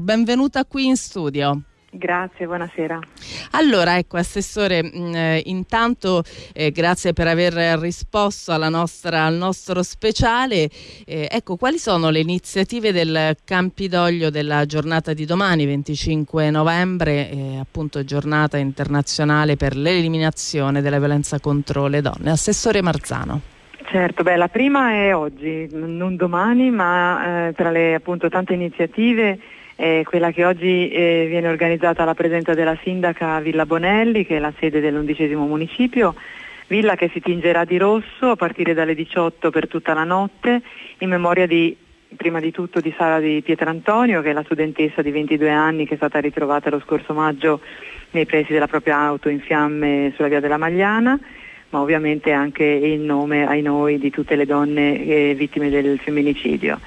Benvenuta qui in studio. Grazie, buonasera. Allora, ecco, Assessore, mh, mm, eh, intanto eh, grazie per aver risposto nostra, al nostro speciale. Eh, ecco, quali sono le iniziative del Campidoglio della giornata di domani, 25 novembre, eh, appunto giornata internazionale per l'eliminazione della violenza contro le donne? Assessore Marzano. Certo, beh, la prima è oggi, non domani, ma eh, tra le appunto tante iniziative è quella che oggi eh, viene organizzata alla presenza della sindaca Villa Bonelli, che è la sede dell'undicesimo municipio, villa che si tingerà di rosso a partire dalle 18 per tutta la notte, in memoria di prima di tutto di Sara di Pietrantonio, che è la studentessa di 22 anni che è stata ritrovata lo scorso maggio nei pressi della propria auto in fiamme sulla via della Magliana ma ovviamente anche in nome ai noi di tutte le donne eh, vittime del femminicidio.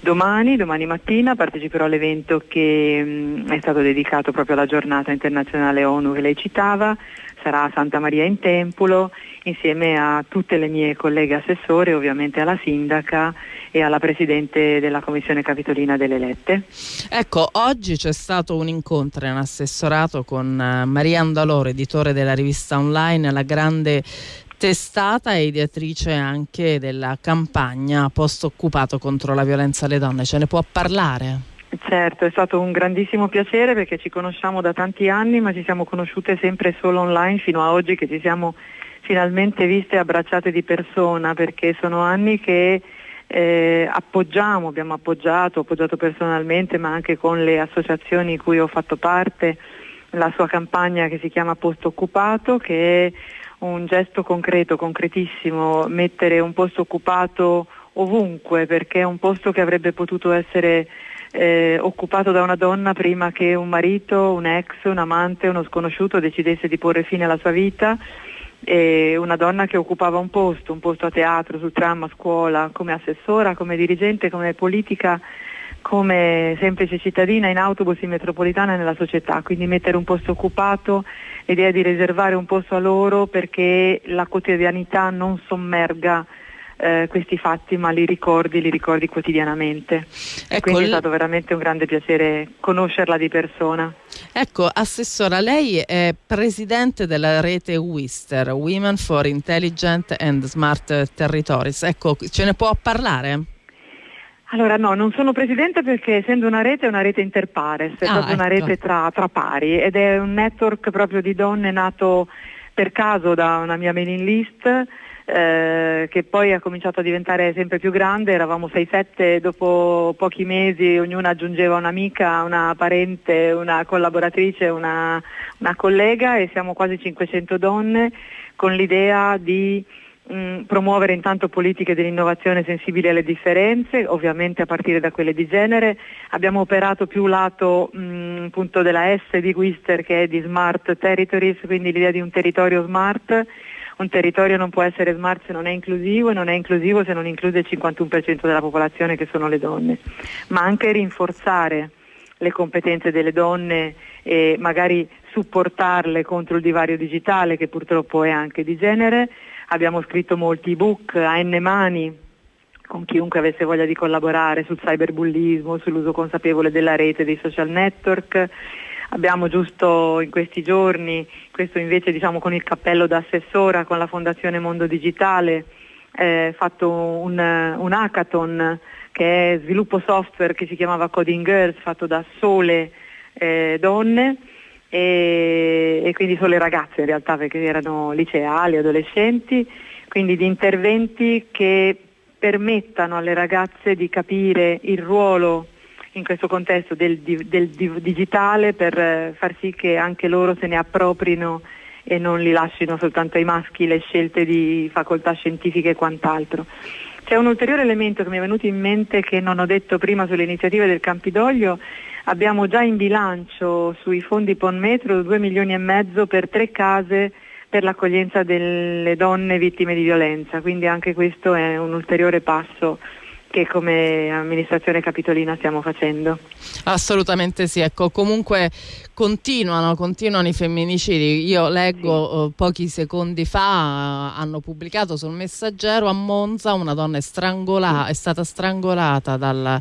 Domani, domani mattina, parteciperò all'evento che mh, mm, è stato dedicato proprio alla giornata internazionale ONU che lei citava, sarà a Santa Maria in Tempolo insieme a tutte le mie colleghe assessore, ovviamente alla sindaca e alla presidente della commissione capitolina delle lette. Ecco, oggi c'è stato un incontro in assessorato con eh, Maria Andaloro, editore della rivista online La Grande testata e ideatrice anche della campagna post occupato contro la violenza alle donne. Ce ne può parlare? Certo, è stato un grandissimo piacere perché ci conosciamo da tanti anni ma ci siamo conosciute sempre solo online fino a oggi che ci siamo finalmente viste e abbracciate di persona perché sono anni che eh, appoggiamo, abbiamo appoggiato, appoggiato personalmente ma anche con le associazioni di cui ho fatto parte la sua campagna che si chiama Posto Occupato che è un gesto concreto, concretissimo, mettere un posto occupato ovunque perché è un posto che avrebbe potuto essere eh, occupato da una donna prima che un marito, un ex, un amante, uno sconosciuto decidesse di porre fine alla sua vita e una donna che occupava un posto, un posto a teatro, sul tram, a scuola, come assessora, come dirigente, come politica, come semplice cittadina in autobus in metropolitana e nella società, quindi mettere un posto occupato, l'idea di riservare un posto a loro perché la quotidianità non sommerga eh, questi fatti ma li ricordi, li ricordi quotidianamente. Ecco, quindi è stato veramente un grande piacere conoscerla di persona. Ecco, Assessora, lei è presidente della rete WISTER, Women for Intelligent and Smart Territories. Ecco, ce ne può parlare? Allora no, non sono presidente perché essendo una rete è una rete interpares, è ah, proprio ecco. una rete tra, tra, pari ed è un network proprio di donne nato per caso da una mia mailing list eh, che poi ha cominciato a diventare sempre più grande, eravamo 6-7, dopo pochi mesi ognuna aggiungeva un'amica, una parente, una collaboratrice, una, una collega e siamo quasi 500 donne con l'idea di mh, promuovere intanto politiche dell'innovazione sensibili alle differenze, ovviamente a partire da quelle di genere. Abbiamo operato più lato mh, appunto della S di Wister che è di Smart Territories, quindi l'idea di un territorio smart un territorio non può essere smart se non è inclusivo e non è inclusivo se non include il 51% della popolazione che sono le donne, ma anche rinforzare le competenze delle donne e magari supportarle contro il divario digitale che purtroppo è anche di genere. Abbiamo scritto molti ebook a N mani con chiunque avesse voglia di collaborare sul cyberbullismo, sull'uso consapevole della rete, dei social network Abbiamo giusto in questi giorni, questo invece diciamo con il cappello da assessora con la Fondazione Mondo Digitale, eh, fatto un, un hackathon che è sviluppo software che si chiamava Coding Girls, fatto da sole eh, donne e, e, quindi sole ragazze in realtà perché erano liceali, adolescenti, quindi di interventi che permettano alle ragazze di capire il ruolo in questo contesto del, del, digitale per eh, far sì che anche loro se ne approprino e non li lasciano soltanto ai maschi le scelte di facoltà scientifiche e quant'altro. C'è un ulteriore elemento che mi è venuto in mente che non ho detto prima sulle iniziative del Campidoglio. Abbiamo già in bilancio sui fondi PON Metro 2 milioni e mezzo per tre case per l'accoglienza delle donne vittime di violenza, quindi anche questo è un ulteriore passo che come amministrazione capitolina stiamo facendo. Assolutamente sì, ecco, comunque continuano, continuano i femminicidi. Io leggo sì. uh, pochi secondi fa uh, hanno pubblicato sul messaggero a Monza una donna è, sì. è stata strangolata dal,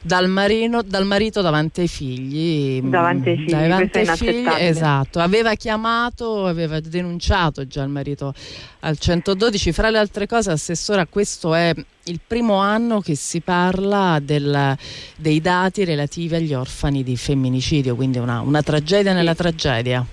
dal, marino, dal, marito davanti ai figli. Davanti ai figli, davanti ai figli esatto. Aveva chiamato, aveva denunciato già il marito al 112. Fra le altre cose, Assessora, questo è il primo anno che si parla del, dei dati relativi agli orfani di femminicidio, quindi una, una tragedia nella tragedia.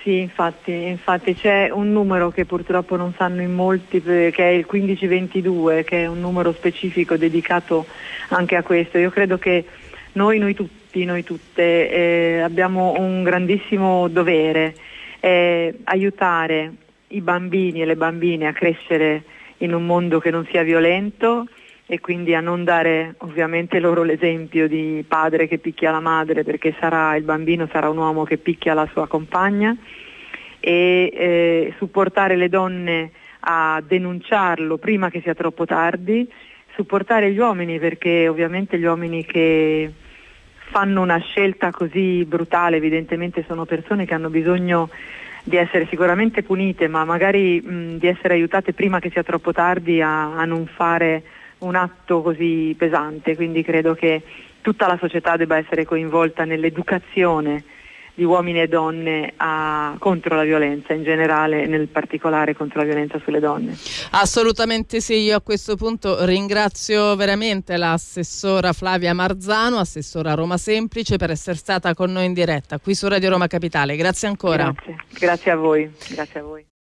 Sì, infatti, infatti, c'è un numero che purtroppo non sanno in molti, che è il 1522, che è un numero specifico dedicato anche a questo. Io credo che noi, noi tutti, noi tutte eh, abbiamo un grandissimo dovere, eh, aiutare i bambini e le bambine a crescere in un mondo che non sia violento e quindi a non dare ovviamente loro l'esempio di padre che picchia la madre perché sarà, il bambino sarà un uomo che picchia la sua compagna. E eh, supportare le donne a denunciarlo prima che sia troppo tardi, supportare gli uomini perché ovviamente gli uomini che fanno una scelta così brutale evidentemente sono persone che hanno bisogno di essere sicuramente punite, ma magari mh, di essere aiutate prima che sia troppo tardi a, a non fare un atto così pesante. Quindi credo che tutta la società debba essere coinvolta nell'educazione di uomini e donne a, contro la violenza in generale, nel particolare contro la violenza sulle donne. Assolutamente sì, io a questo punto ringrazio veramente l'assessora Flavia Marzano, assessora Roma Semplice, per essere stata con noi in diretta qui su Radio Roma Capitale. Grazie ancora. Grazie, Grazie a voi. Grazie a voi.